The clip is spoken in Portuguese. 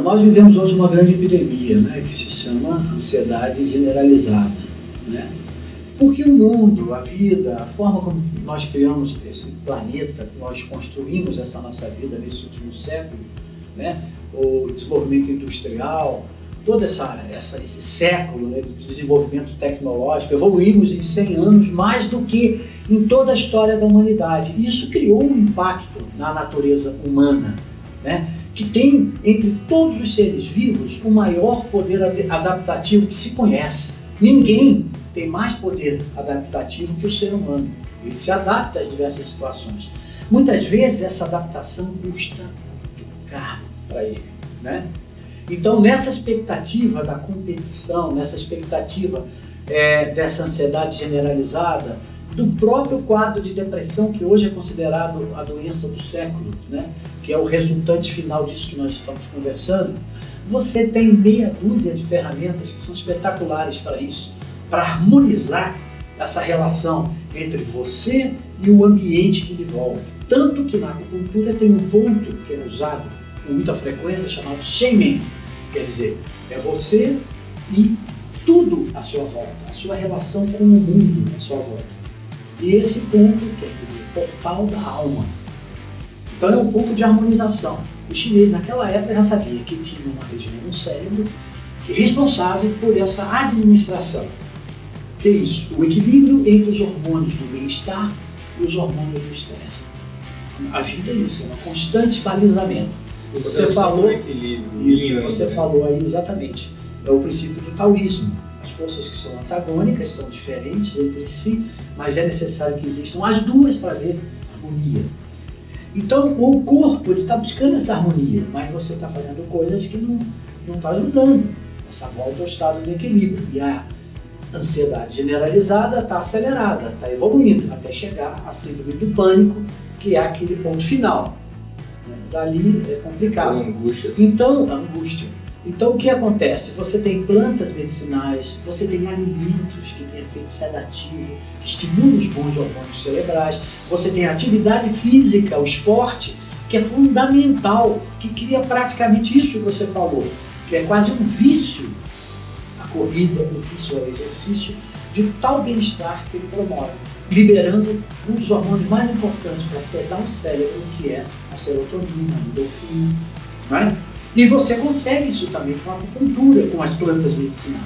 nós vivemos hoje uma grande epidemia, né, que se chama ansiedade generalizada, né? Porque o mundo, a vida, a forma como nós criamos esse planeta, nós construímos essa nossa vida nesse último século, né? o desenvolvimento industrial, todo essa, essa, esse século né, de desenvolvimento tecnológico, evoluímos em 100 anos mais do que em toda a história da humanidade. Isso criou um impacto na natureza humana, né? Que tem, entre todos os seres vivos, o maior poder adaptativo que se conhece. Ninguém tem mais poder adaptativo que o ser humano. Ele se adapta às diversas situações. Muitas vezes essa adaptação custa muito caro para ele. Né? Então, nessa expectativa da competição, nessa expectativa é, dessa ansiedade generalizada, do próprio quadro de depressão, que hoje é considerado a doença do século, né? que é o resultante final disso que nós estamos conversando, você tem meia dúzia de ferramentas que são espetaculares para isso para harmonizar essa relação entre você e o ambiente que lhe envolve. Tanto que na acupuntura tem um ponto que é usado com muita frequência chamado Shenmen, quer dizer, é você e tudo à sua volta, a sua relação com o mundo à sua volta. E esse ponto quer dizer portal da alma. Então é um ponto de harmonização. O chinês naquela época já sabia que tinha uma região no cérebro responsável por essa administração que é isso? O equilíbrio entre os hormônios do bem-estar e os hormônios do estresse. A vida é isso, é um constante balizamento. Você falou, isso, você falou aí exatamente. É o princípio do taoísmo. As forças que são antagônicas são diferentes entre si, mas é necessário que existam as duas para ver harmonia. Então, o corpo está buscando essa harmonia, mas você está fazendo coisas que não está ajudando essa volta ao estado de equilíbrio. E a ansiedade generalizada está acelerada, está evoluindo, até chegar à síndrome do pânico, que é aquele ponto final. Dali é complicado. angústia. Assim. Então, angústia. Então, o que acontece? Você tem plantas medicinais, você tem alimentos que têm efeito sedativo, que estimulam os bons hormônios cerebrais, você tem atividade física, o esporte, que é fundamental, que cria praticamente isso que você falou, que é quase um vício corrida, o ofício ao exercício, de tal bem-estar que ele promove, liberando um dos hormônios mais importantes para sedar o cérebro, que é a serotonina, a endorfina. Né? E você consegue isso também com a acupuntura, com as plantas medicinais.